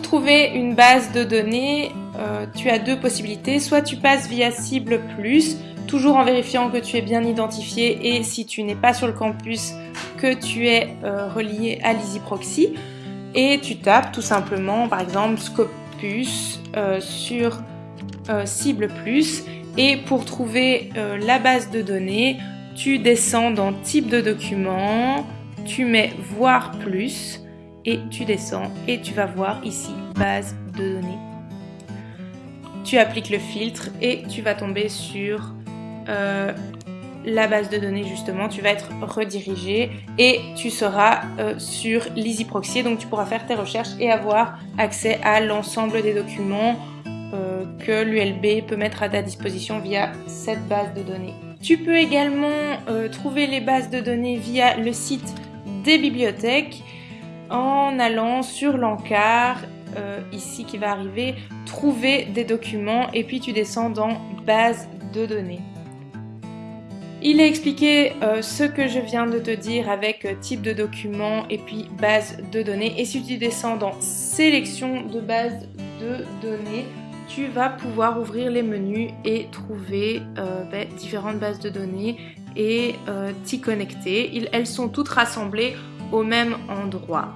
trouver une base de données, euh, tu as deux possibilités. Soit tu passes via cible plus, toujours en vérifiant que tu es bien identifié et si tu n'es pas sur le campus, que tu es euh, relié à l'EasyProxy. Et tu tapes tout simplement, par exemple, Scopus euh, sur cible plus. Et pour trouver la base de données, tu descends dans type de document, tu mets voir plus et tu descends et tu vas voir ici base de données. Tu appliques le filtre et tu vas tomber sur euh, la base de données justement, tu vas être redirigé et tu seras euh, sur l'EasyProxy, donc tu pourras faire tes recherches et avoir accès à l'ensemble des documents euh, que l'ULB peut mettre à ta disposition via cette base de données. Tu peux également trouver les bases de données via le site des bibliothèques en allant sur l'encart, euh, ici qui va arriver, trouver des documents et puis tu descends dans base de données. Il est expliqué euh, ce que je viens de te dire avec euh, type de document et puis base de données. Et si tu descends dans sélection de base de données, tu vas pouvoir ouvrir les menus et trouver ben, différentes bases de données et t'y connecter. elles sont toutes rassemblées au même endroit.